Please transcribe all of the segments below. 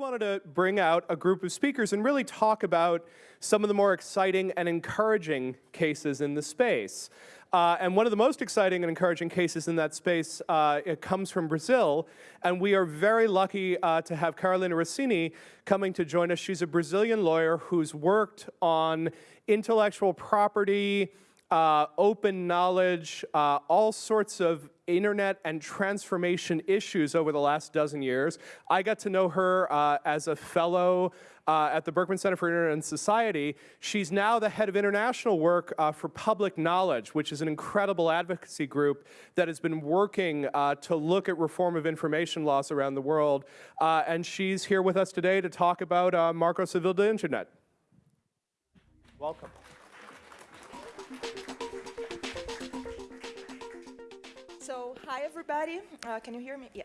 wanted to bring out a group of speakers and really talk about some of the more exciting and encouraging cases in the space. Uh, and one of the most exciting and encouraging cases in that space uh, comes from Brazil, and we are very lucky uh, to have Carolina Rossini coming to join us. She's a Brazilian lawyer who's worked on intellectual property, uh, open knowledge, uh, all sorts of internet and transformation issues over the last dozen years. I got to know her uh, as a fellow uh, at the Berkman Center for Internet and Society. She's now the head of international work uh, for Public Knowledge, which is an incredible advocacy group that has been working uh, to look at reform of information laws around the world. and she's here with us today to talk about Marco Civil de Internet. Welcome. Everybody. Uh, can you hear me? Yeah.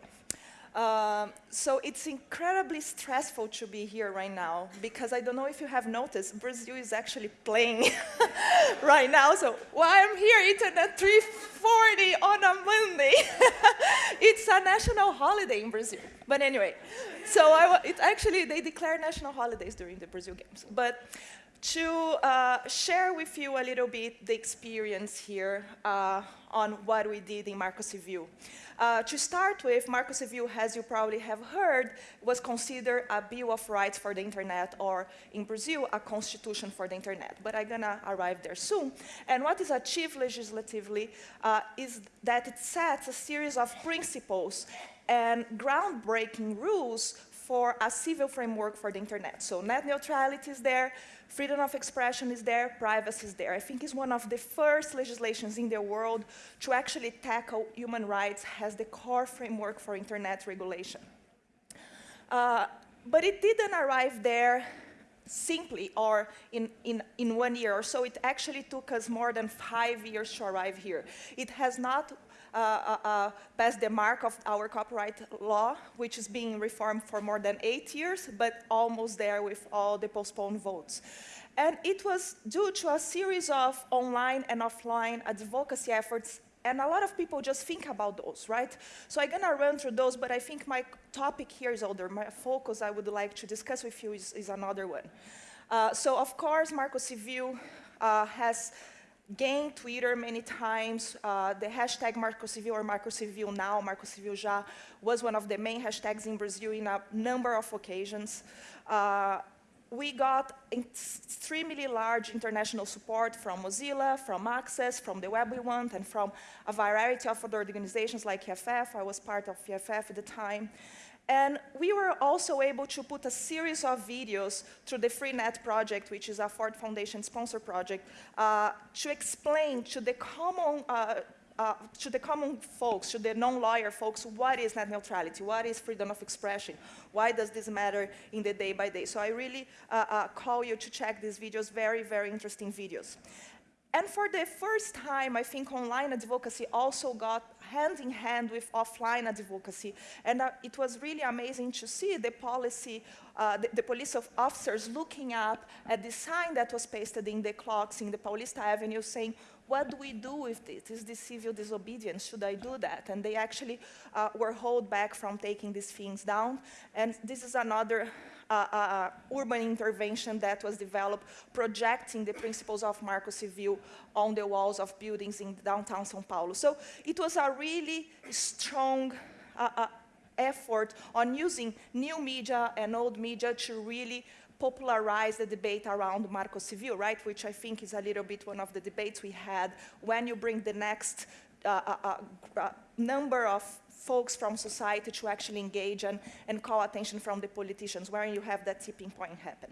Um, so it's incredibly stressful to be here right now because I don't know if you have noticed, Brazil is actually playing right now. So while I'm here, Internet 340 on a Monday. it's a national holiday in Brazil. But anyway, so I, it's actually, they declare national holidays during the Brazil Games. But to uh, share with you a little bit the experience here uh, on what we did in Marco Civil. Uh, to start with, Marco Civil, as you probably have heard, was considered a Bill of Rights for the Internet, or in Brazil, a constitution for the Internet. But I'm gonna arrive there soon. And what is achieved legislatively uh, is that it sets a series of principles and groundbreaking rules for a civil framework for the internet. So net neutrality is there, freedom of expression is there, privacy is there. I think it's one of the first legislations in the world to actually tackle human rights as the core framework for internet regulation. Uh, but it didn't arrive there simply or in, in, in one year or so. It actually took us more than five years to arrive here. It has not passed the mark of our copyright law, which is being reformed for more than eight years, but almost there with all the postponed votes. And it was due to a series of online and offline advocacy efforts and a lot of people just think about those, right? So I'm gonna run through those, but I think my topic here is older. My focus I would like to discuss with you is, is another one. Uh, so of course, Marco Civil uh, has gained Twitter many times. Uh, the hashtag Marco Civil or Marco Civil now, Marco Civil já, was one of the main hashtags in Brazil in a number of occasions. Uh, we got extremely large international support from Mozilla, from Access, from the Web We Want, and from a variety of other organizations like EFF. I was part of EFF at the time. And we were also able to put a series of videos through the FreeNet project, which is a Ford Foundation sponsor project, uh, to explain to the common uh, uh, to the common folks, to the non-lawyer folks, what is net neutrality? What is freedom of expression? Why does this matter in the day by day? So I really uh, uh, call you to check these videos, very, very interesting videos. And for the first time, I think online advocacy also got hand in hand with offline advocacy. And uh, it was really amazing to see the policy, uh, the, the, police of officers looking up at the sign that was pasted in the clocks in the Paulista Avenue saying, what do we do with this? Is this civil disobedience? Should I do that? And they actually uh, were held back from taking these things down. And this is another uh, urban intervention that was developed projecting the principles of Marco Civil on the walls of buildings in downtown São Paulo. So it was a really strong effort on using new media and old media to really popularize the debate around Marco Civil, right, which I think is a little bit one of the debates we had when you bring the next uh, uh, uh, uh, number of folks from society to actually engage and, and call attention from the politicians, where you have that tipping point happen.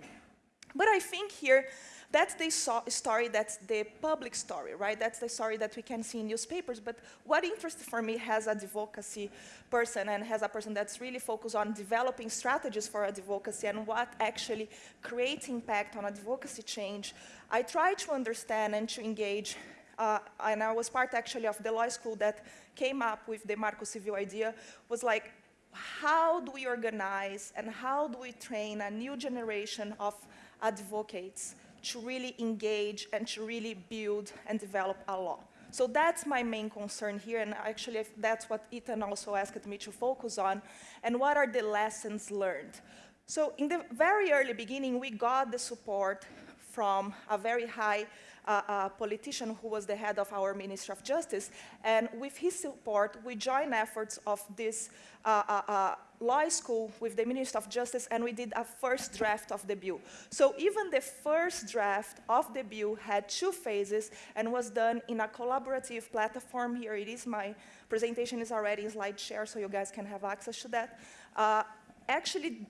But I think here, that's the so story, that's the public story, right? That's the story that we can see in newspapers. But what interests for me as a advocacy person and as a person that's really focused on developing strategies for advocacy and what actually creates impact on advocacy change, I try to understand and to engage uh, and I was part actually of the law school that came up with the Marco Civil idea, was like, how do we organize and how do we train a new generation of advocates to really engage and to really build and develop a law. So that's my main concern here, and actually that's what Ethan also asked me to focus on. And what are the lessons learned? So in the very early beginning, we got the support from a very high uh, politician who was the head of our Ministry of Justice. And with his support, we joined efforts of this uh, uh, uh, law school with the Ministry of Justice, and we did a first draft of the bill. So even the first draft of the bill had two phases and was done in a collaborative platform. Here it is. My presentation is already in slide share, so you guys can have access to that. Uh, actually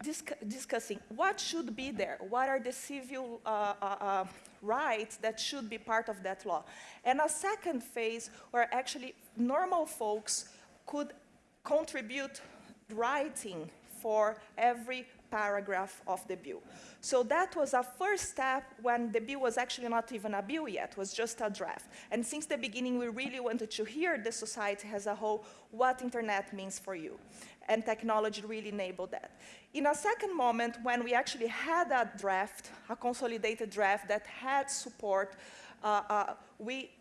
discussing what should be there, what are the civil uh, uh, rights that should be part of that law. And a second phase where actually normal folks could contribute writing for every paragraph of the bill. So that was a first step when the bill was actually not even a bill yet, was just a draft. And since the beginning, we really wanted to hear the society as a whole what internet means for you and technology really enabled that. In a second moment, when we actually had a draft, a consolidated draft that had support, uh, uh, we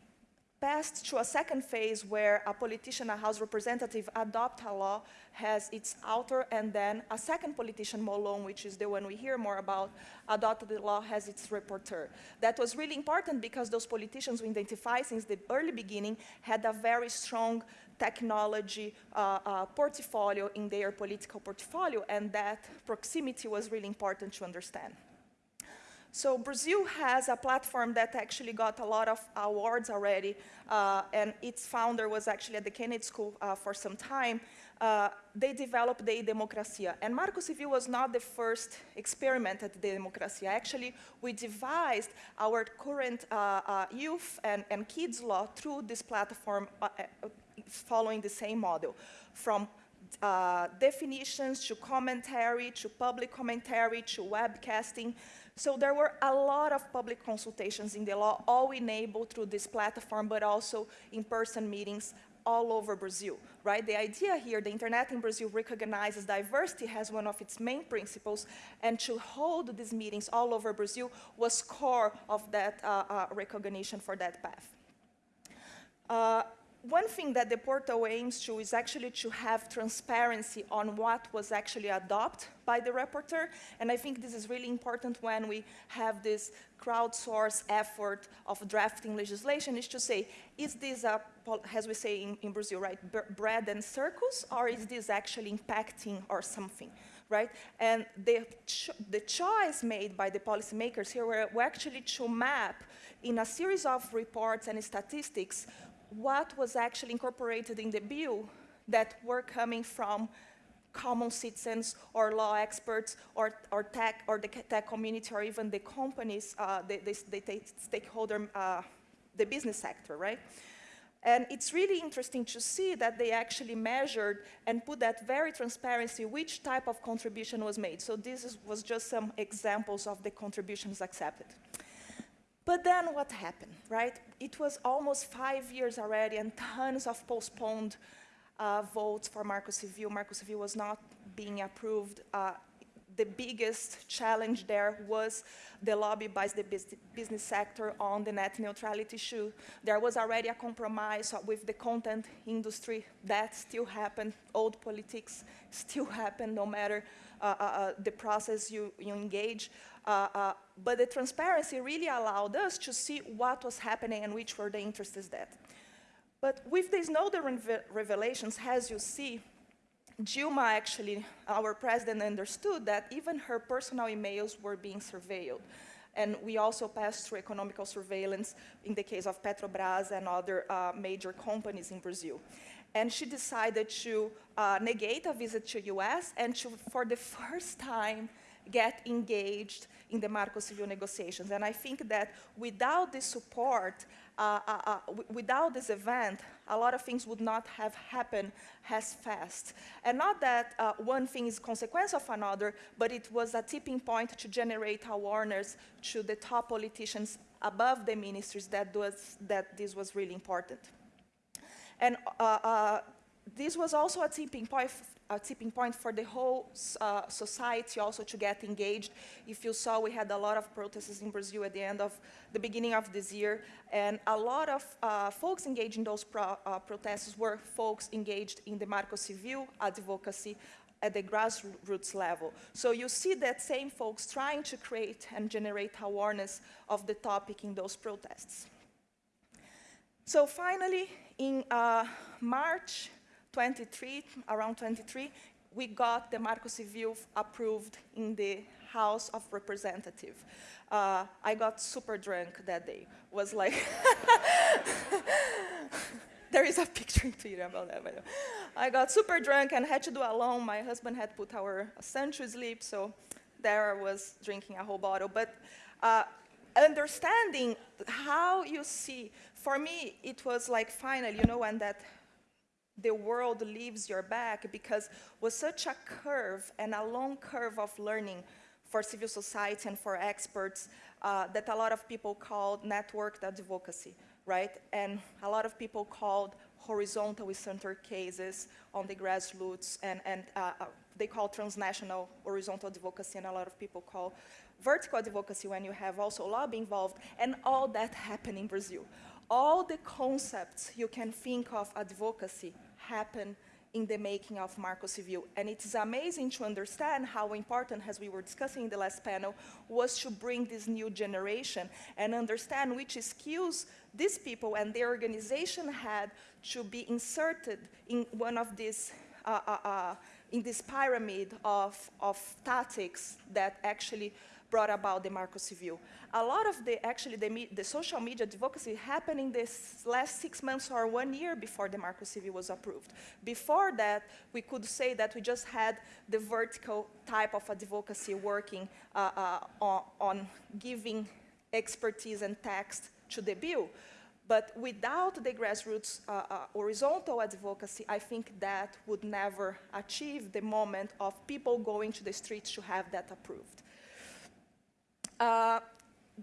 passed to a second phase where a politician, a House representative, adopt a law, has its author, and then a second politician, Molon, which is the one we hear more about, adopted the law, has its reporter. That was really important because those politicians we identify since the early beginning had a very strong technology uh, uh, portfolio in their political portfolio, and that proximity was really important to understand. So Brazil has a platform that actually got a lot of awards already, uh, and its founder was actually at the Kennedy School uh, for some time. Uh, they developed the Democracia. And Marco Civil was not the first experiment at the Democracia. Actually, we devised our current uh, uh, youth and, and, kids law through this platform uh, following the same model, from definitions to commentary, to public commentary, to webcasting. So there were a lot of public consultations in the law, all enabled through this platform, but also in-person meetings all over Brazil, right? The idea here, the internet in Brazil recognizes diversity as one of its main principles, and to hold these meetings all over Brazil was core of that uh, uh, recognition for that path. Uh, one thing that the portal aims to is actually to have transparency on what was actually adopted by the rapporteur, and I think this is really important when we have this crowdsourced effort of drafting legislation, is to say, is this a, as we say in, in Brazil, right, bread and circles, or is this actually impacting or something? right? And the, ch the choice made by the policymakers here were, were actually to map in a series of reports and statistics what was actually incorporated in the bill that were coming from common citizens or law experts or, or tech or the tech community or even the companies, uh, the, the, the, stakeholder, uh, the business sector, right? And it's really interesting to see that they actually measured and put that very transparency which type of contribution was made. So this is, was just some examples of the contributions accepted. But then what happened, right? It was almost five years already and tons of postponed uh, votes for Marco Civil. Marco Civil was not being approved. Uh, the biggest challenge there was the lobby by the business sector on the net neutrality issue. There was already a compromise with the content industry. That still happened. Old politics still happen no matter uh, uh, uh the process you, you engage. Uh, uh, but the transparency really allowed us to see what was happening and which were the interests that. But with these Snowden revelations, as you see, Dilma actually, our president understood that even her personal emails were being surveilled. And we also passed through economical surveillance in the case of Petrobras and other uh, major companies in Brazil. And she decided to uh, negate a visit to US and to, for the first time, get engaged in the Marco negotiations. And I think that without this support, uh, uh, uh, without this event, a lot of things would not have happened as fast. And not that uh, one thing is consequence of another, but it was a tipping point to generate awareness to the top politicians above the ministries that, was, that this was really important. And uh, uh, this was also a tipping point a tipping point for the whole uh, society also to get engaged. If you saw, we had a lot of protests in Brazil at the end of the beginning of this year, and a lot of uh, folks engaged in those pro uh, protests were folks engaged in the Marco Civil advocacy, at the grassroots level. So you see that same folks trying to create and generate awareness of the topic in those protests. So finally, in uh, March 23, around 23, we got the Marco Civil approved in the House of Representatives. Uh, I got super drunk that day. Was like, there is a picture in Twitter about that. But I got super drunk and had to do alone. My husband had put our son to sleep, so there I was drinking a whole bottle. But uh, understanding how you see, for me, it was like finally, you know, when that the world leaves your back because was such a curve and a long curve of learning for civil society and for experts uh, that a lot of people called networked advocacy, right? And a lot of people called horizontal center cases on the grassroots and, and uh, uh, they call transnational horizontal advocacy and a lot of people call vertical advocacy when you have also lobby involved and all that happened in Brazil. All the concepts you can think of advocacy happen in the making of Marco Civil. And it's amazing to understand how important, as we were discussing in the last panel, was to bring this new generation and understand which skills these people and their organization had to be inserted in one of these, uh, uh, uh, in this pyramid of, of tactics that actually brought about the Marco Civil. A lot of the, actually, the, the, social media advocacy happened in this last six months or one year before the Marco Civil was approved. Before that, we could say that we just had the vertical type of advocacy working uh, uh, on, on giving expertise and text to the bill. But without the grassroots uh, uh, horizontal advocacy, I think that would never achieve the moment of people going to the streets to have that approved. Uh,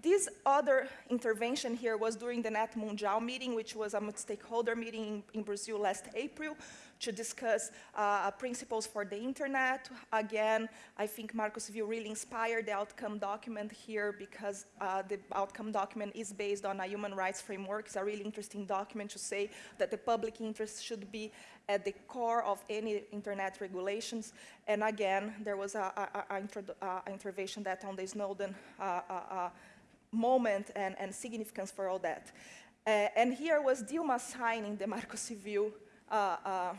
this other intervention here was during the Net Mundial meeting, which was a stakeholder meeting in, in Brazil last April to discuss uh, principles for the internet. Again, I think Marco Civil really inspired the outcome document here because uh, the outcome document is based on a human rights framework. It's a really interesting document to say that the public interest should be at the core of any internet regulations. And again, there was an intervention that on the Snowden uh, uh, uh, moment and, and, significance for all that. Uh, and here was Dilma signing the Marco Civil uh, uh,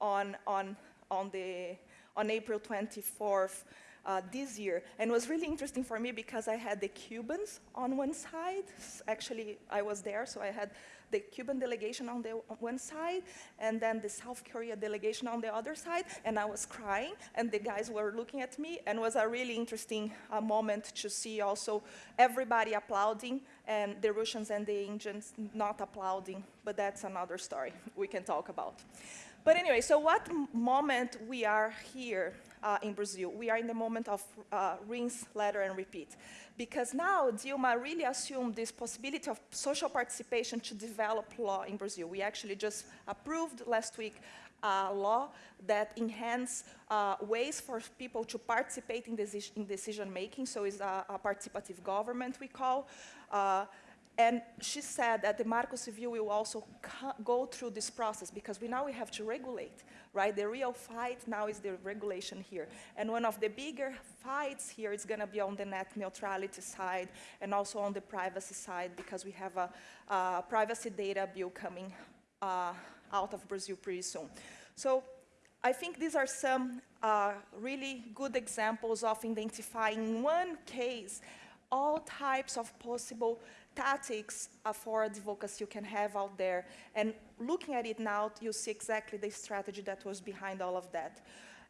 on, on, on, the, on April 24th uh, this year. And it was really interesting for me because I had the Cubans on one side. Actually, I was there, so I had the Cuban delegation on the on one side, and then the South Korea delegation on the other side, and I was crying, and the guys were looking at me, and it was a really interesting uh, moment to see also everybody applauding, and the Russians and the Indians not applauding, but that's another story we can talk about. But anyway, so what moment we are here uh, in Brazil? We are in the moment of uh, rinse, lather, and repeat. Because now Dilma really assumed this possibility of social participation to develop law in Brazil. We actually just approved last week a law that enhance uh, ways for people to participate in, deci in decision making, so it's a, a, participative government we call. And she said that the Marco Civil will also go through this process because we now we have to regulate, right? The real fight now is the regulation here. And one of the bigger fights here is going to be on the net neutrality side and also on the privacy side because we have a, a privacy data bill coming uh, out of Brazil pretty soon. So I think these are some uh, really good examples of identifying one case all types of possible tactics for advocacy you can have out there. And looking at it now, you see exactly the strategy that was behind all of that.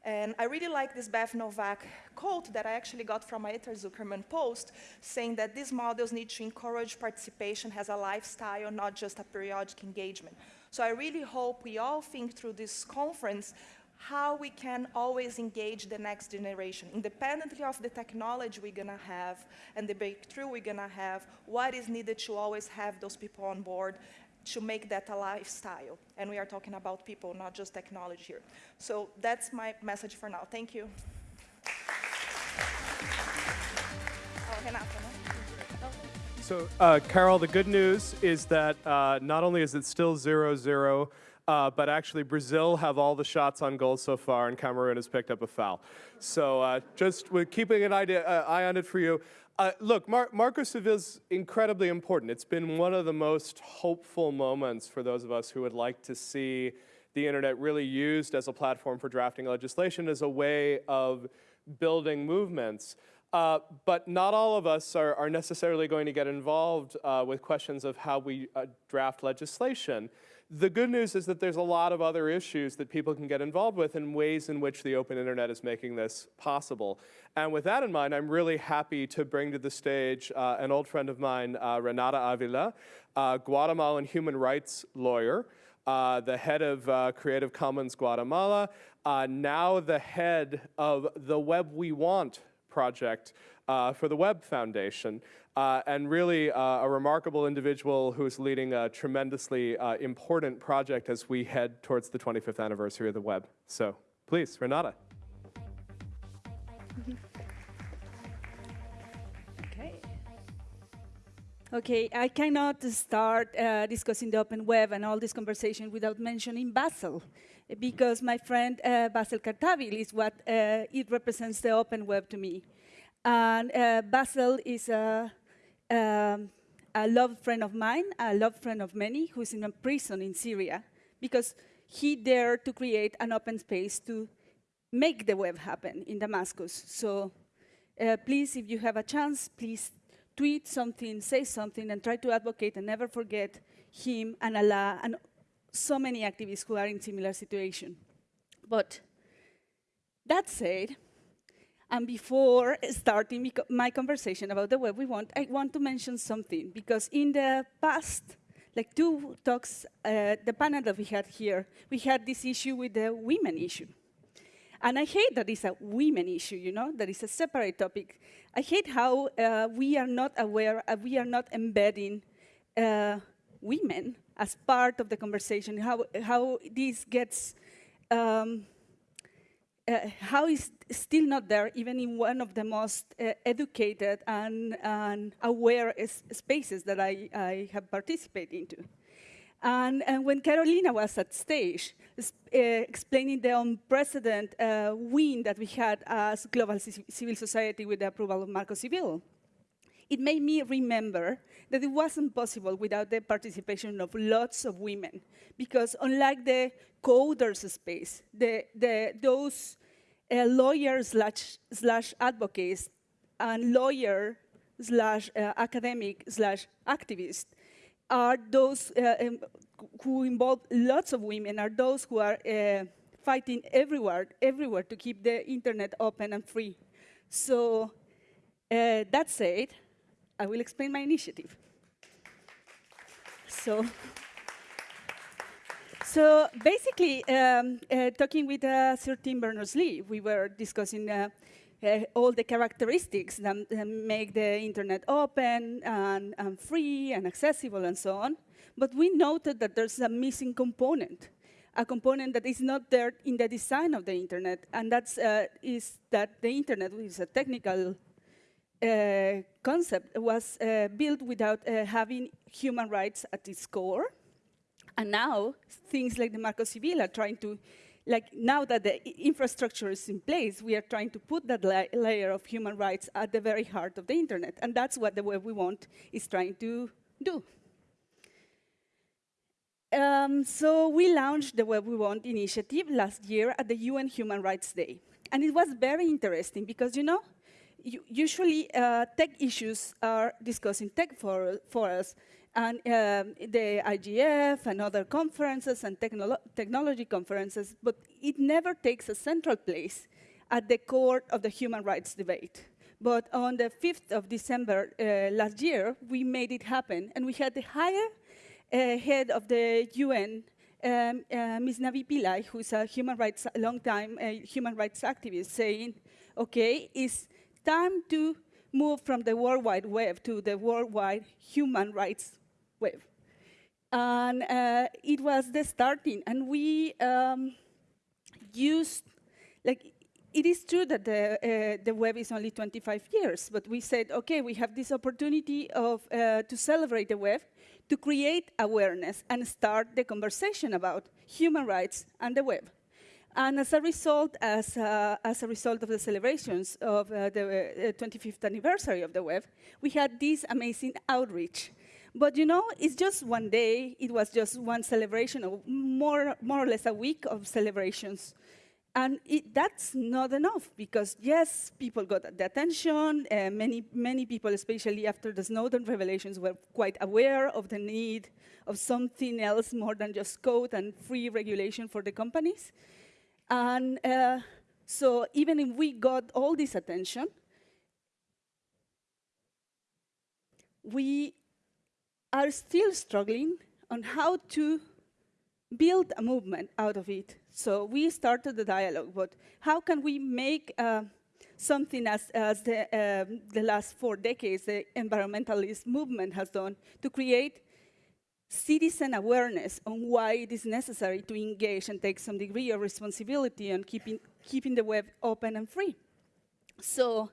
And I really like this Beth Noveck quote that I actually got from a Ethan Zuckerman post saying that these models need to encourage participation as a lifestyle, not just a periodic engagement. So I really hope we all think through this conference how we can always engage the next generation, independently of the technology we're gonna have and the breakthrough we're gonna have, what is needed to always have those people on board to make that a lifestyle. And we are talking about people, not just technology here. So that's my message for now. Thank you. Oh? So, uh, Carol, the good news is that uh, not only is it still zero zero, uh, but actually Brazil have all the shots on goal so far, and Cameroon has picked up a foul. So uh, just with keeping an idea, uh, eye on it for you. Uh, look, Mar Marco Civil is incredibly important. It's been one of the most hopeful moments for those of us who would like to see the internet really used as a platform for drafting legislation as a way of building movements. Uh, but not all of us are, are necessarily going to get involved uh, with questions of how we uh, draft legislation. The good news is that there's a lot of other issues that people can get involved with and ways in which the open internet is making this possible. And with that in mind, I'm really happy to bring to the stage uh, an old friend of mine, uh, Renata Avila, Guatemalan human rights lawyer, uh, the head of uh, Creative Commons Guatemala, uh, now the head of the Web We Want project uh, for the Web Foundation, uh, and really uh, a remarkable individual who is leading a tremendously uh, important project as we head towards the 25th anniversary of the web. So please, Renata. Okay. Okay, I cannot start uh, discussing the open web and all this conversation without mentioning Bassel, because my friend uh, Bassel Khartabil is what uh, it represents the open web to me. And Bazel is a, um, a loved friend of mine, a loved friend of many, who's in a prison in Syria, because he dared to create an open space to make the web happen in Damascus. So uh, please, if you have a chance, please tweet something, say something, and try to advocate and never forget him and Alaa and so many activists who are in similar situation. But that said, and before starting my conversation about the web we want, I want to mention something because in the past, like two talks, uh, the panel that we had here, we had this issue with the women issue. And I hate that it's a women issue, you know, that it's a separate topic. I hate how uh, we are not aware, uh, we are not embedding uh, women as part of the conversation, how, how this gets, um, uh, how is still not there even in one of the most uh, educated and, and aware spaces that I, I have participated into. And, and, when Carolina was at stage, uh, explaining the unprecedented uh, win that we had as global civil society with the approval of Marco Civil, it made me remember that it wasn't possible without the participation of lots of women. Because unlike the coders space, the, the, those uh, lawyers slash, slash advocates and lawyer slash uh, academic slash activist are those uh, um, who involve lots of women, are those who are uh, fighting everywhere, everywhere to keep the internet open and free. So uh, that said, I will explain my initiative. So, so basically, um, uh, talking with uh, Sir Tim Berners-Lee, we were discussing uh, uh, all the characteristics that, make the internet open and, and, free and accessible and so on. But we noted that there's a missing component, a component that is not there in the design of the internet, and that uh, is that the internet, is a technical concept, was uh, built without uh, having human rights at its core. And now, things like the Marco Civil are trying to like now that the infrastructure is in place, we are trying to put that la layer of human rights at the very heart of the internet. And that's what the web we want is trying to do. Um, so we launched the Web We Want initiative last year at the UN Human Rights Day. And it was very interesting because, you know, usually uh, tech issues are discussed in tech for, forums, and um, the IGF and other conferences and technolo technology conferences, but it never takes a central place at the core of the human rights debate. But on the 5th of December uh, last year, we made it happen, and we had the higher uh, head of the UN, um, uh, Ms. Navi Pillay, who's a human rights, long time uh, human rights activist, saying, okay, it's time to move from the World Wide Web to the worldwide human rights web. And uh, it was the starting, and we um, used, like, it is true that the, uh, the web is only 25 years, but we said, okay, we have this opportunity of, uh, to celebrate the web, to create awareness and start the conversation about human rights and the web. And as a result, as, uh, as a result of the celebrations of uh, the uh, 25th anniversary of the web, we had this amazing outreach. But you know, it's just one day, it was just one celebration, or more, more or less a week of celebrations. And it, that's not enough because yes, people got the attention. Uh, many, many people, especially after the Snowden revelations, were quite aware of the need of something else more than just code and free regulation for the companies. And uh, so even if we got all this attention, we are still struggling on how to build a movement out of it. So we started the dialogue, but how can we make uh, something as, as the, um, the last four decades the environmentalist movement has done to create citizen awareness on why it is necessary to engage and take some degree of responsibility on keeping, keeping the web open and free. So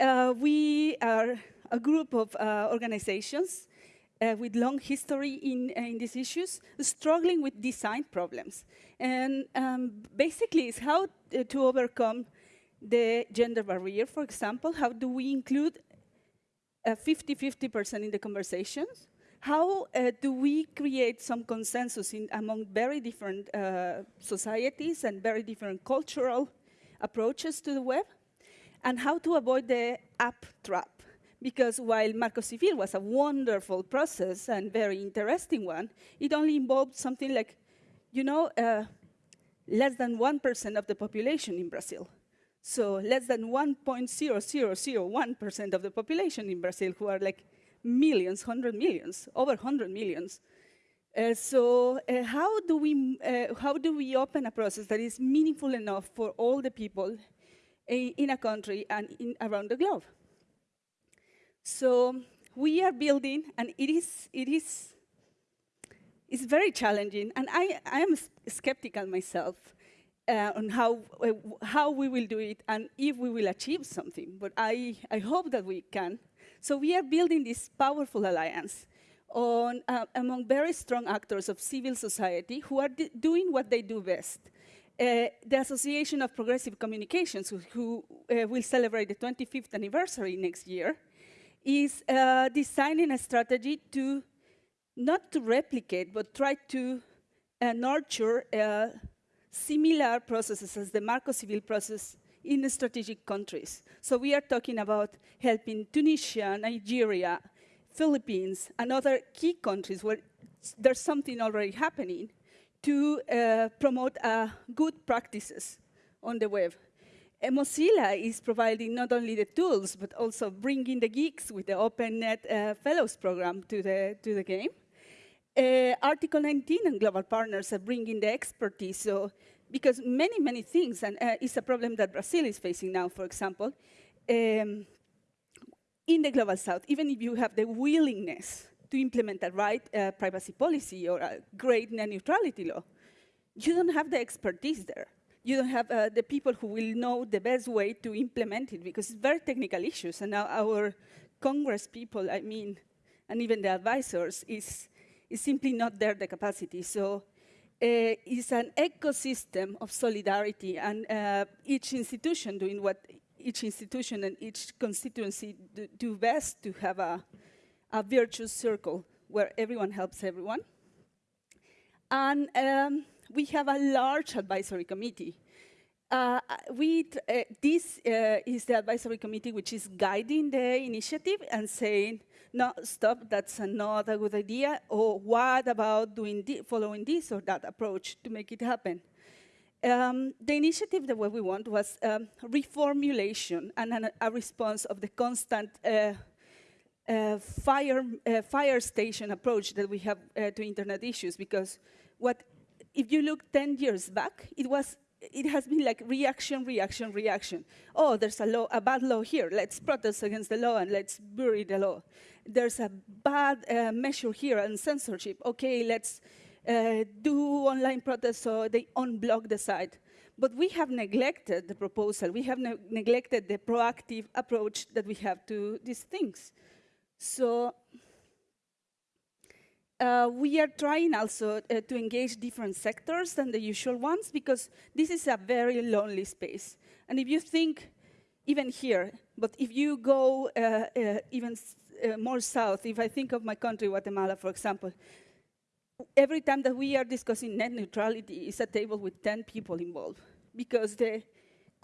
uh, we are a group of uh, organizations uh, with long history in, uh, in these issues, struggling with design problems. And um, basically, it's how uh, to overcome the gender barrier, for example. How do we include 50-50% in the conversations? How uh, do we create some consensus in, among very different uh, societies and very different cultural approaches to the web? And how to avoid the app trap? because while Marco Civil was a wonderful process and very interesting one, it only involved something like, you know, uh, less than 1% of the population in Brazil. So less than 1.0001% of the population in Brazil who are like millions, 100 millions, over 100 millions. Uh, so uh, how, do we, uh, how do we open a process that is meaningful enough for all the people in a country and in, around the globe? So we are building, and it is, it is it's very challenging. And I, I am skeptical myself uh, on how, uh, how we will do it and if we will achieve something. But I, I hope that we can. So we are building this powerful alliance on, uh, among very strong actors of civil society who are doing what they do best. Uh, the Association of Progressive Communications, who, uh, will celebrate the 25th anniversary next year, is uh, designing a strategy to not to replicate, but try to uh, nurture uh, similar processes as the Marco Civil process in strategic countries. So we are talking about helping Tunisia, Nigeria, Philippines, and other key countries where there's something already happening to uh, promote uh, good practices on the web. And Mozilla is providing not only the tools, but also bringing the geeks with the OpenNet uh, Fellows program to the, to the game. Uh, Article 19 and global partners are bringing the expertise. So, because many, many things, and uh, it's a problem that Brazil is facing now, for example, um, in the global south, even if you have the willingness to implement a right uh, privacy policy or a great net neutrality law, you don't have the expertise there you don't have uh, the people who will know the best way to implement it because it's very technical issues. And now our Congress people, I mean, and even the advisors, is, is simply not there the capacity. So uh, it's an ecosystem of solidarity and uh, each institution doing what each institution and each constituency do, do best to have a, a virtuous circle where everyone helps everyone. And um, we have a large advisory committee. Uh, we, uh, this uh, is the advisory committee which is guiding the initiative and saying, no, stop, that's not a good idea, or what about doing following this or that approach to make it happen? Um, the initiative that we want was um, reformulation and an, a response of the constant uh, uh, fire, uh, fire station approach that we have to internet issues because what if you look 10 years back, it was it has been like reaction, reaction, reaction. Oh, there's a law, a bad law here. Let's protest against the law and let's bury the law. There's a bad uh, measure here and censorship. Okay, let's uh, do online protests so they unblock the site. But we have neglected the proposal. We have ne neglected the proactive approach that we have to these things. So uh, we are trying also uh, to engage different sectors than the usual ones because this is a very lonely space. And if you think, even here, but if you go uh, uh, even uh, more south, if I think of my country, Guatemala, for example, every time that we are discussing net neutrality, it's a table with 10 people involved because the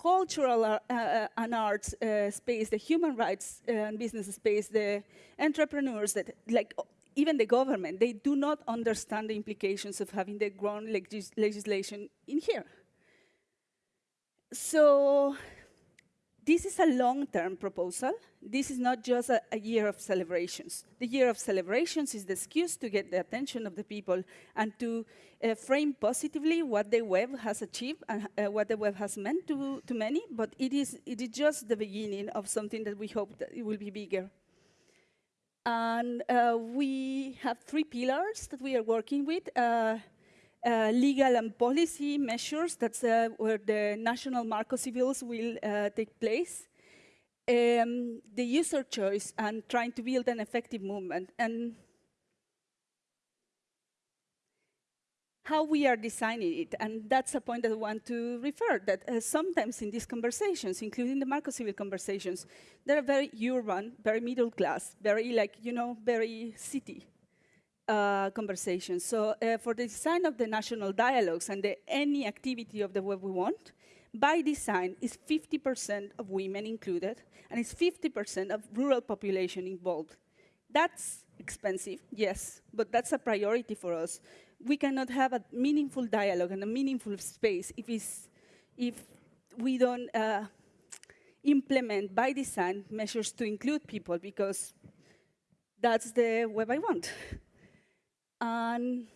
cultural uh, uh, and arts uh, space, the human rights uh, and business space, the entrepreneurs that like even the government, they do not understand the implications of having the ground legis legislation in here. So this is a long-term proposal. This is not just a, a, year of celebrations. The year of celebrations is the excuse to get the attention of the people and to uh, frame positively what the web has achieved and uh, what the web has meant to, to many, but it is, it is just the beginning of something that we hope that it will be bigger. And uh, we have three pillars that we are working with. Uh, legal and policy measures, that's uh, where the national Marco Civils will uh, take place. Um, the user choice and trying to build an effective movement. And how we are designing it. And that's a point that I want to refer, that uh, sometimes in these conversations, including the Marco Civil conversations, they're very urban, very middle class, very like, you know, very city uh, conversations. So uh, for the design of the national dialogues and the, any activity of the web we want, by design is 50% of women included, and it's 50% of rural population involved. That's expensive, yes, but that's a priority for us we cannot have a meaningful dialogue and a meaningful space if, if we don't uh, implement by design measures to include people because that's the web I want. and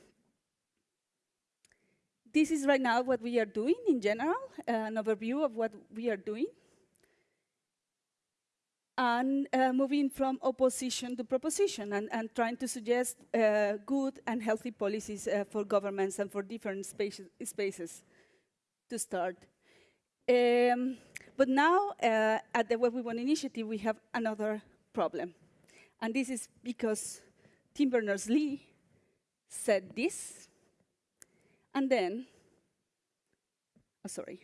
this is right now what we are doing in general, an overview of what we are doing and uh, moving from opposition to proposition and, and trying to suggest uh, good and healthy policies uh, for governments and for different spaces, spaces to start. Um, but now, uh, at the Web We Want initiative, we have another problem. And this is because Tim Berners-Lee said this, and then, oh, sorry,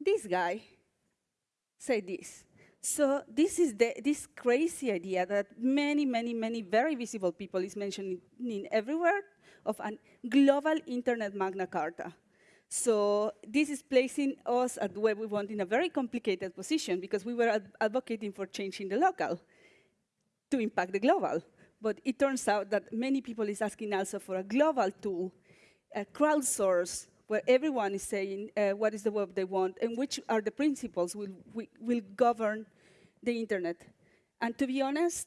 this guy said this. So this is the, this crazy idea that many, many, many very visible people is mentioning everywhere of a global internet Magna Carta. So this is placing us at where we want in a very complicated position because we were ad advocating for changing the local to impact the global. But it turns out that many people is asking also for a global tool, a crowdsource where everyone is saying uh, what is the web they want and which are the principles will, will, will govern the internet. And to be honest,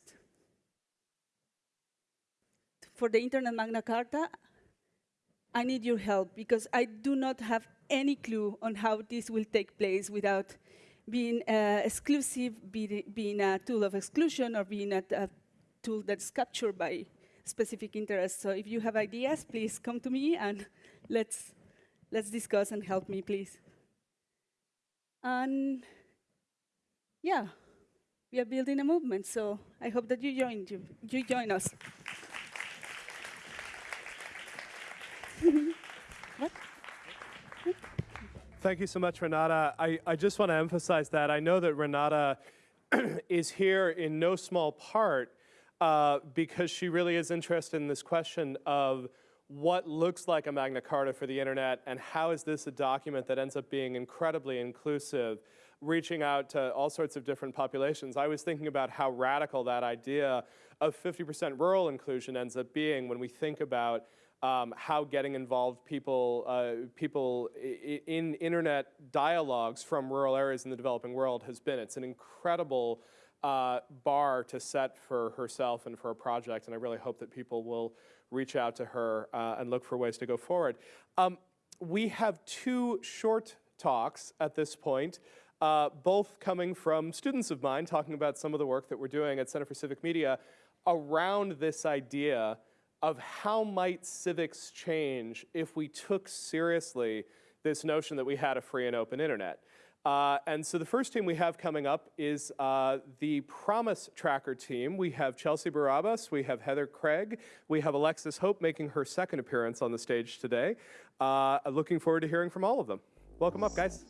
for the Internet Magna Carta, I need your help because I do not have any clue on how this will take place without being uh, exclusive, be being a tool of exclusion, or being a, a, tool that's captured by specific interests. So if you have ideas, please come to me and let's let's discuss and help me, please. And yeah, we are building a movement, so I hope that you join, you, you join us. what? Thank you so much, Renata. I, I just want to emphasize that. I know that Renata is here in no small part uh, because she really is interested in this question of what looks like a Magna Carta for the internet and how is this a document that ends up being incredibly inclusive, reaching out to all sorts of different populations. I was thinking about how radical that idea of 50% rural inclusion ends up being when we think about um, how getting involved people, uh, people in internet dialogues from rural areas in the developing world has been. It's an incredible uh, bar to set for herself and for a project, and I really hope that people will reach out to her uh, and look for ways to go forward. Um, we have two short talks at this point, uh, both coming from students of mine talking about some of the work that we're doing at Center for Civic Media around this idea of how might civics change if we took seriously this notion that we had a free and open internet. Uh, and so the first team we have coming up is uh, the Promise Tracker team. We have Chelsea Barabas, we have Heather Craig, we have Alexis Hope making her second appearance on the stage today. Uh, looking forward to hearing from all of them. Welcome up, guys.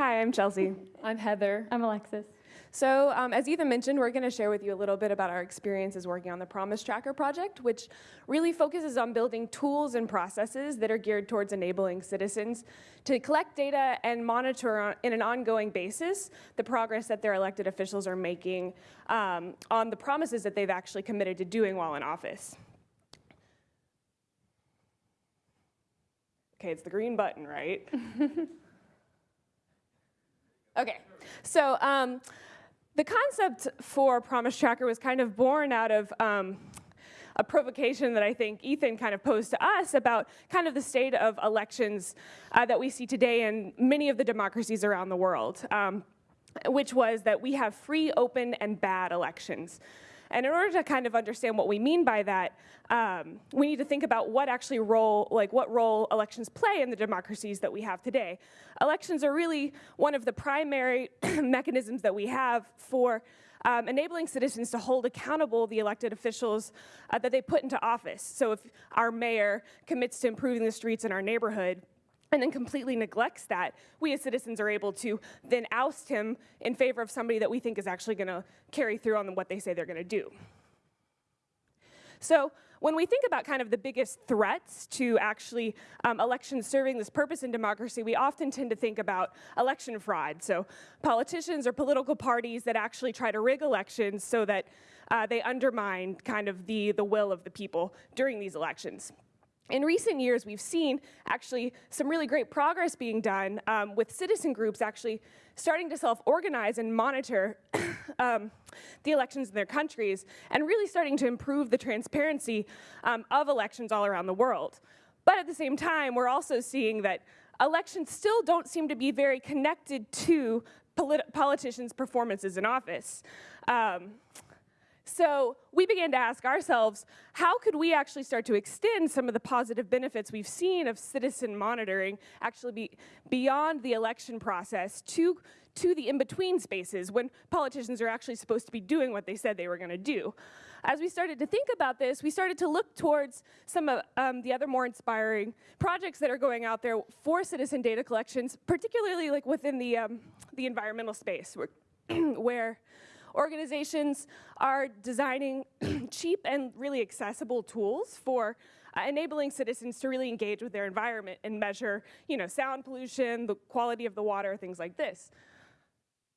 Hi, I'm Chelsea. I'm Heather. I'm Alexis. So, um, as Ethan mentioned, we're going to share with you a little bit about our experiences working on the Promise Tracker project, which really focuses on building tools and processes that are geared towards enabling citizens to collect data and monitor on, in an ongoing basis the progress that their elected officials are making um, on the promises that they've actually committed to doing while in office. Okay, it's the green button, right? okay, so um, the concept for Promise Tracker was kind of born out of um, a provocation that I think Ethan kind of posed to us about kind of the state of elections uh, that we see today in many of the democracies around the world, um, which was that we have free, open, and bad elections. And in order to kind of understand what we mean by that, um, we need to think about what actually role, like what role elections play in the democracies that we have today. Elections are really one of the primary mechanisms that we have for um, enabling citizens to hold accountable the elected officials uh, that they put into office. So if our mayor commits to improving the streets in our neighborhood, and then completely neglects that, we as citizens are able to then oust him in favor of somebody that we think is actually going to carry through on what they say they're going to do. So when we think about kind of the biggest threats to actually um, elections serving this purpose in democracy, we often tend to think about election fraud. So politicians or political parties that actually try to rig elections so that uh, they undermine kind of the, the will of the people during these elections. In recent years, we've seen actually some really great progress being done um, with citizen groups actually starting to self-organize and monitor um, the elections in their countries and really starting to improve the transparency um, of elections all around the world. But at the same time, we're also seeing that elections still don't seem to be very connected to polit politicians' performances in office. So we began to ask ourselves, how could we actually start to extend some of the positive benefits we've seen of citizen monitoring actually be beyond the election process to, to the in-between spaces when politicians are actually supposed to be doing what they said they were going to do. As we started to think about this, we started to look towards some of um, the other more inspiring projects that are going out there for citizen data collections, particularly like within the, um, the environmental space where, where Organizations are designing cheap and really accessible tools for uh, enabling citizens to really engage with their environment and measure, you know, sound pollution, the quality of the water, things like this.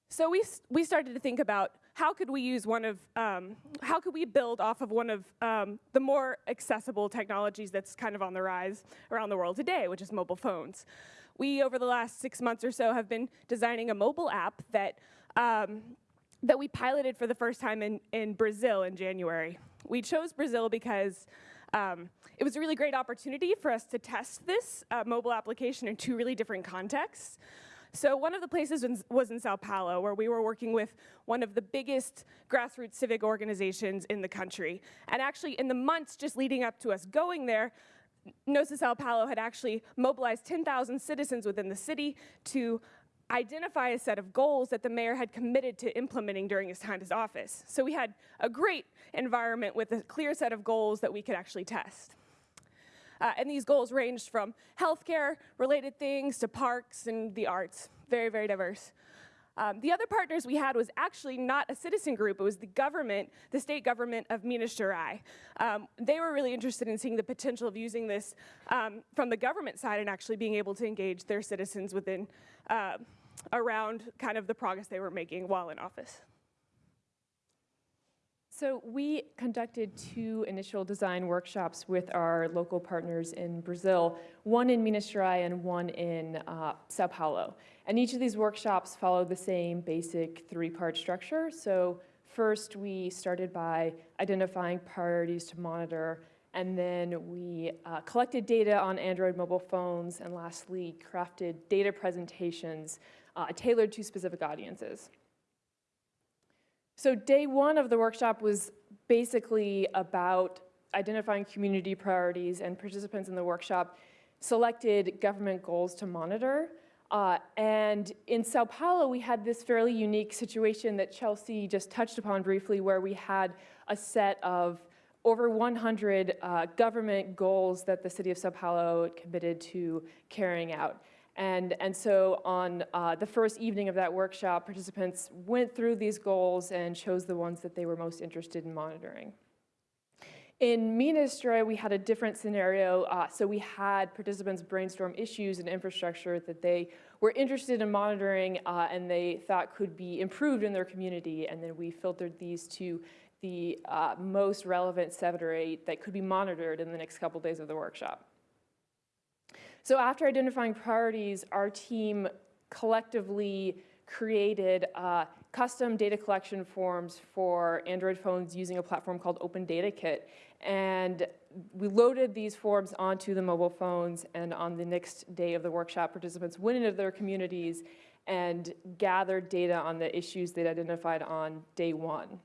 So we, we started to think about how could we use one of, um, how could we build off of one of um, the more accessible technologies that's kind of on the rise around the world today, which is mobile phones. We, over the last six months or so, have been designing a mobile app that um, that we piloted for the first time in, in Brazil in January. We chose Brazil because um, it was a really great opportunity for us to test this uh, mobile application in two really different contexts. So one of the places was in Sao Paulo, where we were working with one of the biggest grassroots civic organizations in the country. And actually, in the months just leading up to us going there, Nossa Sao Paulo had actually mobilized 10,000 citizens within the city to identify a set of goals that the mayor had committed to implementing during his time as office. So we had a great environment with a clear set of goals that we could actually test. Uh, and these goals ranged from healthcare related things to parks and the arts, very, very diverse. Um, the other partners we had was actually not a citizen group, it was the government, the state government of Minas Gerais. Um, they were really interested in seeing the potential of using this um, from the government side and actually being able to engage their citizens within, uh, around kind of the progress they were making while in office. So we conducted two initial design workshops with our local partners in Brazil, one in Minas Gerais and one in uh, Sao Paulo. And each of these workshops followed the same basic three-part structure. So first we started by identifying priorities to monitor, and then we uh, collected data on Android mobile phones, and lastly crafted data presentations uh, tailored to specific audiences. So day one of the workshop was basically about identifying community priorities and participants in the workshop selected government goals to monitor. Uh, and in Sao Paulo, we had this fairly unique situation that Chelsea just touched upon briefly, where we had a set of over 100 uh, government goals that the city of Sao Paulo committed to carrying out. And, and so on uh, the first evening of that workshop, participants went through these goals and chose the ones that they were most interested in monitoring. In Gerais, we had a different scenario. Uh, so we had participants brainstorm issues and infrastructure that they were interested in monitoring uh, and they thought could be improved in their community. And then we filtered these to the uh, most relevant seven or eight that could be monitored in the next couple days of the workshop. So after identifying priorities, our team collectively created uh, custom data collection forms for Android phones using a platform called Open Data Kit. And we loaded these forms onto the mobile phones, and on the next day of the workshop, participants went into their communities and gathered data on the issues they'd identified on day one.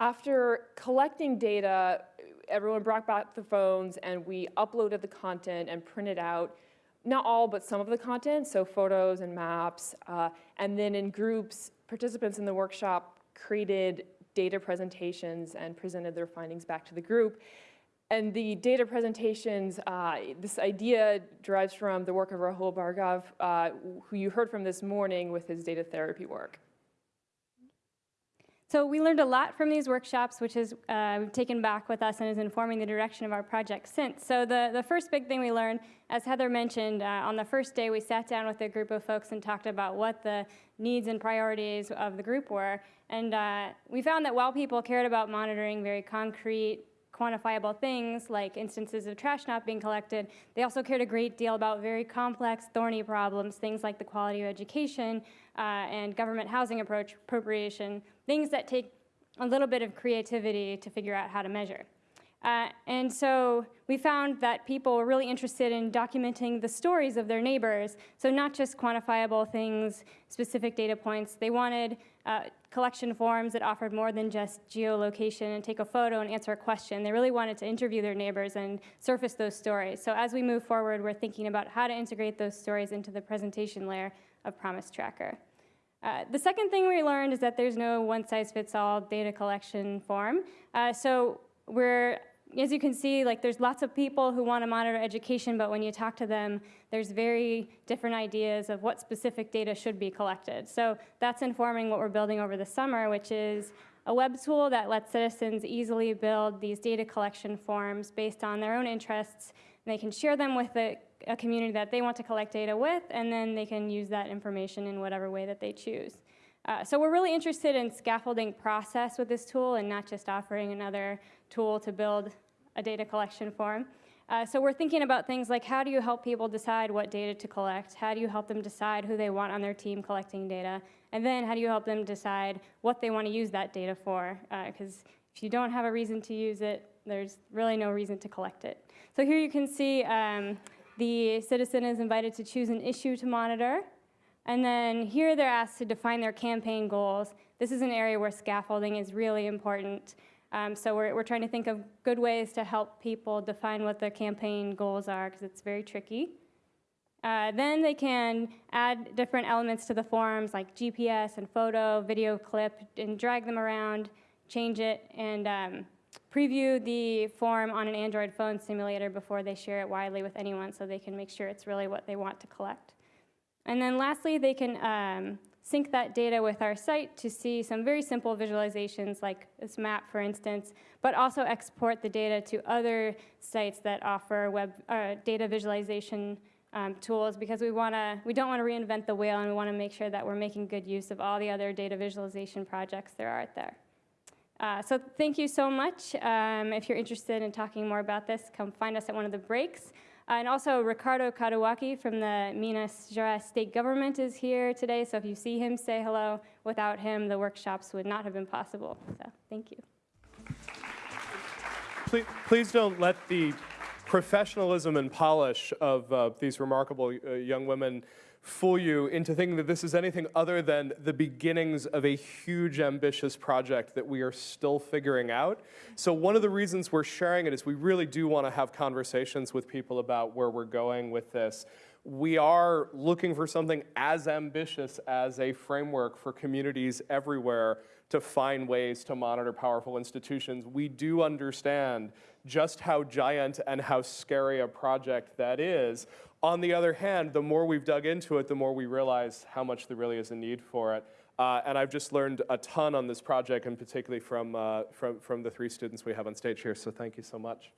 After collecting data, everyone brought back the phones and we uploaded the content and printed out not all, but some of the content, so photos and maps. Uh, and then in groups, participants in the workshop created data presentations and presented their findings back to the group. And the data presentations, uh, this idea derives from the work of Rahul Bhargava, uh, who you heard from this morning with his data therapy work. So we learned a lot from these workshops, which is uh, taken back with us and is informing the direction of our project since. So the, the first big thing we learned, as Heather mentioned, uh, on the first day we sat down with a group of folks and talked about what the needs and priorities of the group were. And uh, we found that while people cared about monitoring very concrete quantifiable things like instances of trash not being collected. They also cared a great deal about very complex, thorny problems, things like the quality of education uh, and government housing approach appropriation, things that take a little bit of creativity to figure out how to measure. Uh, and so we found that people were really interested in documenting the stories of their neighbors. So not just quantifiable things, specific data points. They wanted uh, collection forms that offered more than just geolocation and take a photo and answer a question. They really wanted to interview their neighbors and surface those stories. So as we move forward, we're thinking about how to integrate those stories into the presentation layer of Promise Tracker. Uh, the second thing we learned is that there's no one-size-fits-all data collection form. Uh, so we're as you can see, like there's lots of people who want to monitor education, but when you talk to them, there's very different ideas of what specific data should be collected. So that's informing what we're building over the summer, which is a web tool that lets citizens easily build these data collection forms based on their own interests. They can share them with a, a community that they want to collect data with, and then they can use that information in whatever way that they choose. Uh, so we're really interested in scaffolding process with this tool and not just offering another tool to build a data collection form. Uh, so we're thinking about things like how do you help people decide what data to collect? How do you help them decide who they want on their team collecting data? And then how do you help them decide what they want to use that data for? Because uh, if you don't have a reason to use it, there's really no reason to collect it. So here you can see um, the citizen is invited to choose an issue to monitor. And then here they're asked to define their campaign goals. This is an area where scaffolding is really important. Um, so we're, we're trying to think of good ways to help people define what their campaign goals are because it's very tricky. Uh, then they can add different elements to the forms like GPS and photo, video clip, and drag them around, change it, and um, preview the form on an Android phone simulator before they share it widely with anyone so they can make sure it's really what they want to collect. And then lastly, they can um, sync that data with our site to see some very simple visualizations like this map, for instance, but also export the data to other sites that offer web uh, data visualization um, tools because we wanna, we don't wanna reinvent the wheel and we wanna make sure that we're making good use of all the other data visualization projects there are out there. Uh, so thank you so much. Um, if you're interested in talking more about this, come find us at one of the breaks. Uh, and also Ricardo Kadowaki from the Minas Gerais state government is here today, so if you see him, say hello. Without him, the workshops would not have been possible. So thank you. Please, please don't let the professionalism and polish of uh, these remarkable uh, young women fool you into thinking that this is anything other than the beginnings of a huge, ambitious project that we are still figuring out. So one of the reasons we're sharing it is we really do want to have conversations with people about where we're going with this. We are looking for something as ambitious as a framework for communities everywhere to find ways to monitor powerful institutions. We do understand just how giant and how scary a project that is. On the other hand, the more we've dug into it, the more we realize how much there really is a need for it. Uh, and I've just learned a ton on this project, and particularly from, uh, from, from the three students we have on stage here, so thank you so much.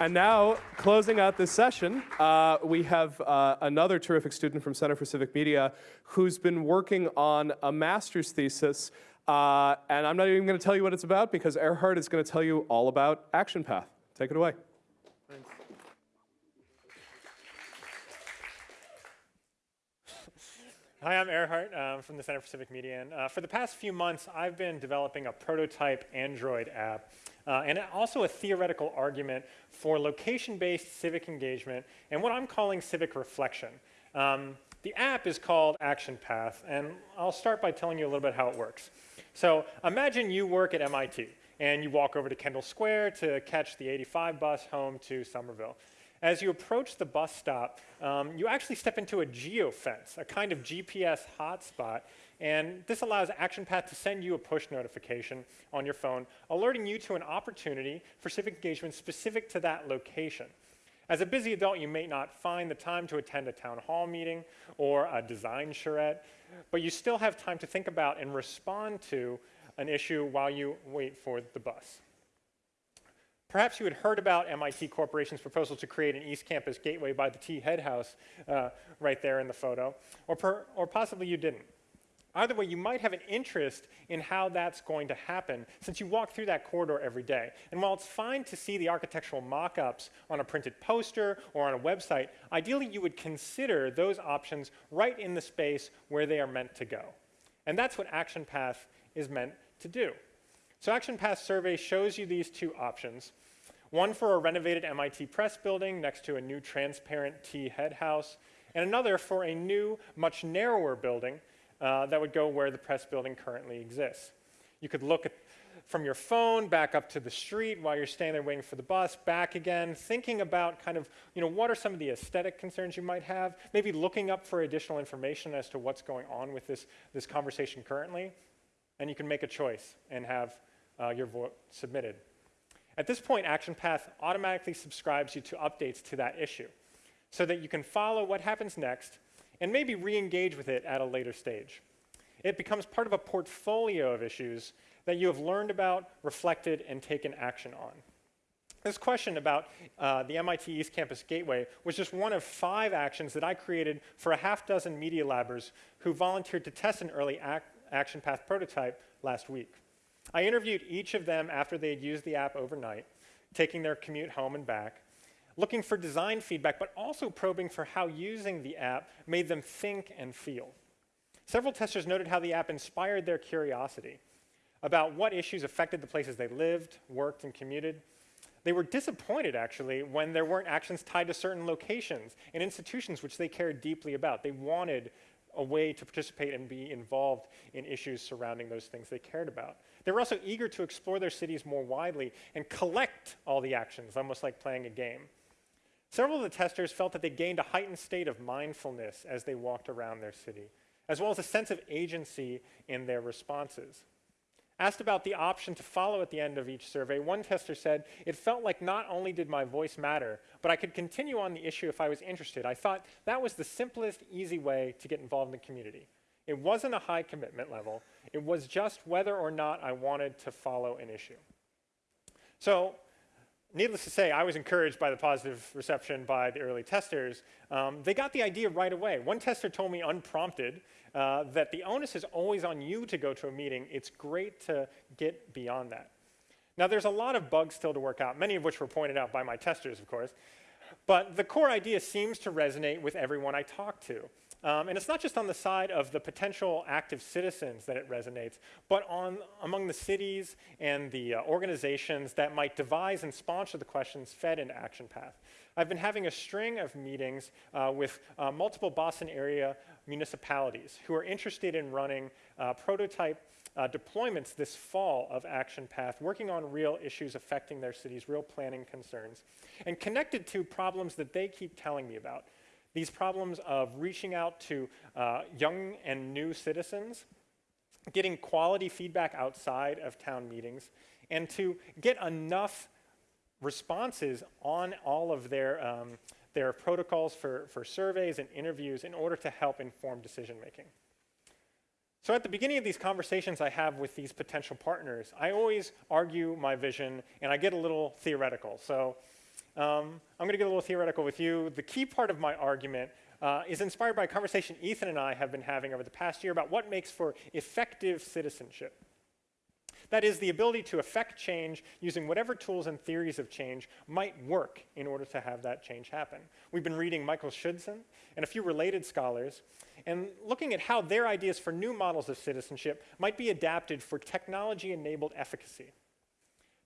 And now, closing out this session, uh, we have uh, another terrific student from Center for Civic Media who's been working on a master's thesis. Uh, and I'm not even going to tell you what it's about because Erhardt is going to tell you all about Action Path. Take it away. Hi, I'm Erhardt um, from the Center for Civic Media. And uh, for the past few months, I've been developing a prototype Android app uh, and also a theoretical argument for location-based civic engagement and what I'm calling civic reflection. Um, the app is called Action Path, and I'll start by telling you a little bit how it works. So imagine you work at MIT, and you walk over to Kendall Square to catch the 85 bus home to Somerville. As you approach the bus stop, um, you actually step into a geofence, a kind of GPS hotspot, and this allows ActionPath to send you a push notification on your phone, alerting you to an opportunity for civic engagement specific to that location. As a busy adult, you may not find the time to attend a town hall meeting or a design charrette, but you still have time to think about and respond to an issue while you wait for the bus. Perhaps you had heard about MIT Corporation's proposal to create an East Campus gateway by the T Head House uh, right there in the photo, or, per, or possibly you didn't. Either way, you might have an interest in how that's going to happen since you walk through that corridor every day. And while it's fine to see the architectural mock-ups on a printed poster or on a website, ideally you would consider those options right in the space where they are meant to go. And that's what Action Path is meant to do. So Action Path survey shows you these two options. One for a renovated MIT press building next to a new transparent T head house, and another for a new, much narrower building uh, that would go where the press building currently exists. You could look at, from your phone back up to the street while you're standing there waiting for the bus, back again, thinking about kind of, you know, what are some of the aesthetic concerns you might have, maybe looking up for additional information as to what's going on with this, this conversation currently, and you can make a choice and have uh, your vote submitted. At this point, ActionPath automatically subscribes you to updates to that issue so that you can follow what happens next and maybe re-engage with it at a later stage. It becomes part of a portfolio of issues that you have learned about, reflected, and taken action on. This question about uh, the MIT East Campus Gateway was just one of five actions that I created for a half dozen media labbers who volunteered to test an early ac action path prototype last week. I interviewed each of them after they had used the app overnight, taking their commute home and back, looking for design feedback, but also probing for how using the app made them think and feel. Several testers noted how the app inspired their curiosity about what issues affected the places they lived, worked, and commuted. They were disappointed, actually, when there weren't actions tied to certain locations and institutions which they cared deeply about. They wanted a way to participate and be involved in issues surrounding those things they cared about. They were also eager to explore their cities more widely and collect all the actions, almost like playing a game. Several of the testers felt that they gained a heightened state of mindfulness as they walked around their city, as well as a sense of agency in their responses. Asked about the option to follow at the end of each survey, one tester said, It felt like not only did my voice matter, but I could continue on the issue if I was interested. I thought that was the simplest, easy way to get involved in the community. It wasn't a high commitment level. It was just whether or not I wanted to follow an issue. So, needless to say, I was encouraged by the positive reception by the early testers. Um, they got the idea right away. One tester told me unprompted uh, that the onus is always on you to go to a meeting. It's great to get beyond that. Now, there's a lot of bugs still to work out, many of which were pointed out by my testers, of course. But the core idea seems to resonate with everyone I talk to. Um, and it's not just on the side of the potential active citizens that it resonates, but on among the cities and the uh, organizations that might devise and sponsor the questions fed into Action Path. I've been having a string of meetings uh, with uh, multiple Boston area municipalities who are interested in running uh, prototype uh, deployments this fall of Action Path, working on real issues affecting their cities, real planning concerns, and connected to problems that they keep telling me about. These problems of reaching out to uh, young and new citizens, getting quality feedback outside of town meetings, and to get enough responses on all of their, um, their protocols for, for surveys and interviews in order to help inform decision making. So at the beginning of these conversations I have with these potential partners, I always argue my vision and I get a little theoretical. So um, I'm going to get a little theoretical with you. The key part of my argument uh, is inspired by a conversation Ethan and I have been having over the past year about what makes for effective citizenship. That is, the ability to affect change using whatever tools and theories of change might work in order to have that change happen. We've been reading Michael Schudson and a few related scholars and looking at how their ideas for new models of citizenship might be adapted for technology-enabled efficacy.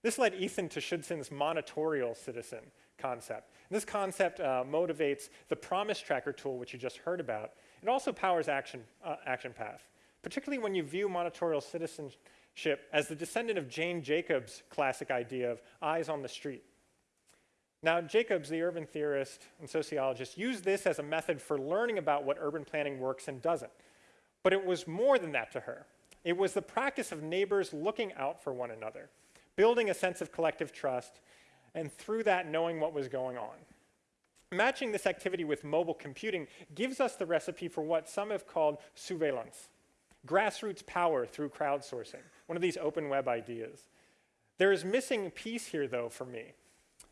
This led Ethan to Schudson's monitorial citizen concept. And this concept uh, motivates the promise tracker tool, which you just heard about. It also powers action, uh, action path, particularly when you view monitorial citizenship as the descendant of Jane Jacobs' classic idea of eyes on the street. Now, Jacobs, the urban theorist and sociologist, used this as a method for learning about what urban planning works and doesn't. But it was more than that to her. It was the practice of neighbors looking out for one another, building a sense of collective trust, and through that, knowing what was going on. Matching this activity with mobile computing gives us the recipe for what some have called sousveillance, grassroots power through crowdsourcing, one of these open web ideas. There is missing piece here, though, for me,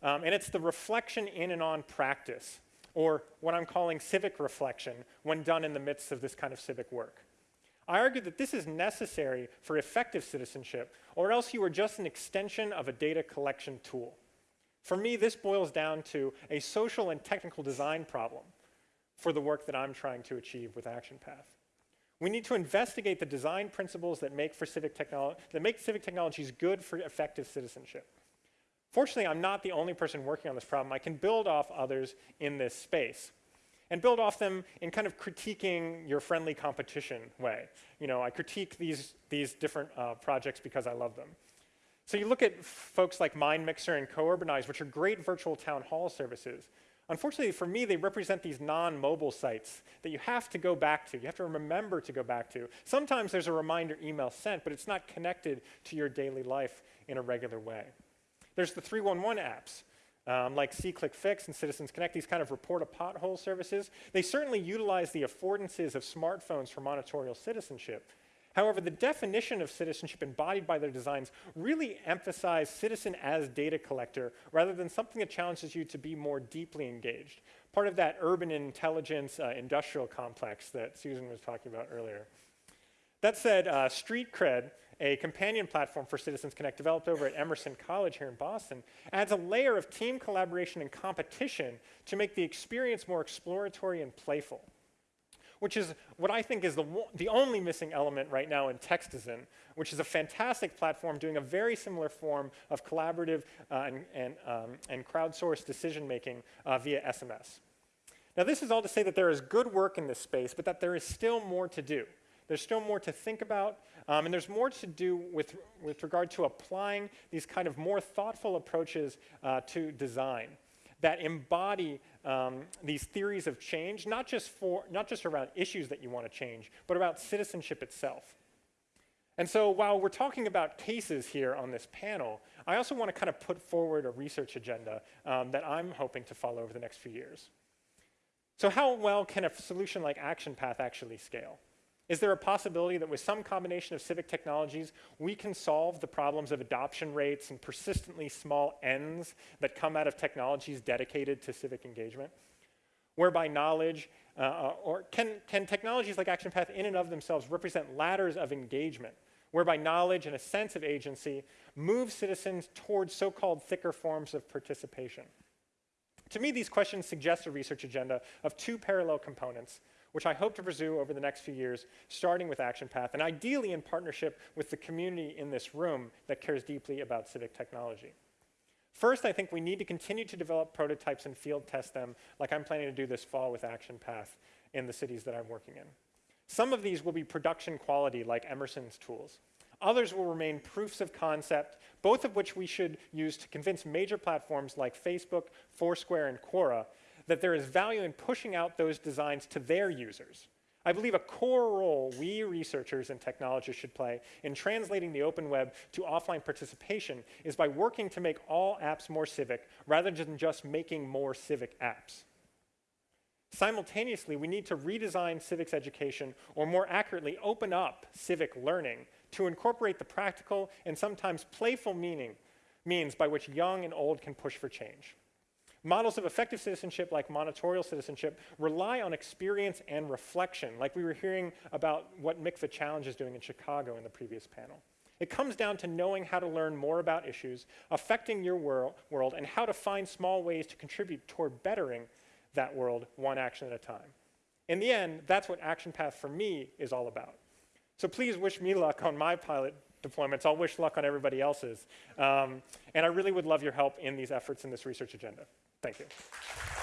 um, and it's the reflection in and on practice, or what I'm calling civic reflection when done in the midst of this kind of civic work. I argue that this is necessary for effective citizenship, or else you are just an extension of a data collection tool. For me, this boils down to a social and technical design problem for the work that I'm trying to achieve with Action Path. We need to investigate the design principles that make, for civic that make civic technologies good for effective citizenship. Fortunately, I'm not the only person working on this problem. I can build off others in this space and build off them in kind of critiquing your friendly competition way. You know, I critique these, these different uh, projects because I love them. So you look at folks like MindMixer and CoUrbanize, which are great virtual town hall services. Unfortunately for me, they represent these non-mobile sites that you have to go back to. You have to remember to go back to. Sometimes there's a reminder email sent, but it's not connected to your daily life in a regular way. There's the 311 apps, um, like SeeClickFix and Citizens Connect, these kind of report a pothole services, they certainly utilize the affordances of smartphones for monitorial citizenship. However, the definition of citizenship embodied by their designs really emphasize citizen as data collector rather than something that challenges you to be more deeply engaged. Part of that urban intelligence uh, industrial complex that Susan was talking about earlier. That said, uh, Street Cred a companion platform for Citizens Connect developed over at Emerson College here in Boston, adds a layer of team collaboration and competition to make the experience more exploratory and playful, which is what I think is the, the only missing element right now in Textizen, which is a fantastic platform doing a very similar form of collaborative uh, and, and, um, and crowdsourced decision making uh, via SMS. Now, this is all to say that there is good work in this space, but that there is still more to do. There's still more to think about, um, and there's more to do with, with regard to applying these kind of more thoughtful approaches uh, to design that embody um, these theories of change, not just, for, not just around issues that you want to change, but about citizenship itself. And so while we're talking about cases here on this panel, I also want to kind of put forward a research agenda um, that I'm hoping to follow over the next few years. So how well can a solution like Action Path actually scale? Is there a possibility that with some combination of civic technologies, we can solve the problems of adoption rates and persistently small ends that come out of technologies dedicated to civic engagement? Whereby knowledge, uh, or can, can technologies like ActionPath in and of themselves represent ladders of engagement, whereby knowledge and a sense of agency move citizens towards so-called thicker forms of participation? To me, these questions suggest a research agenda of two parallel components which I hope to pursue over the next few years, starting with Action Path, and ideally in partnership with the community in this room that cares deeply about civic technology. First, I think we need to continue to develop prototypes and field test them like I'm planning to do this fall with Action Path in the cities that I'm working in. Some of these will be production quality like Emerson's tools. Others will remain proofs of concept, both of which we should use to convince major platforms like Facebook, Foursquare, and Quora that there is value in pushing out those designs to their users. I believe a core role we researchers and technologists should play in translating the open web to offline participation is by working to make all apps more civic rather than just making more civic apps. Simultaneously, we need to redesign civics education, or more accurately, open up civic learning to incorporate the practical and sometimes playful meaning, means by which young and old can push for change. Models of effective citizenship, like monitorial citizenship, rely on experience and reflection, like we were hearing about what Mikva Challenge is doing in Chicago in the previous panel. It comes down to knowing how to learn more about issues affecting your world, world and how to find small ways to contribute toward bettering that world one action at a time. In the end, that's what Action Path for me is all about. So please wish me luck on my pilot deployments. I'll wish luck on everybody else's. Um, and I really would love your help in these efforts in this research agenda. Thank you.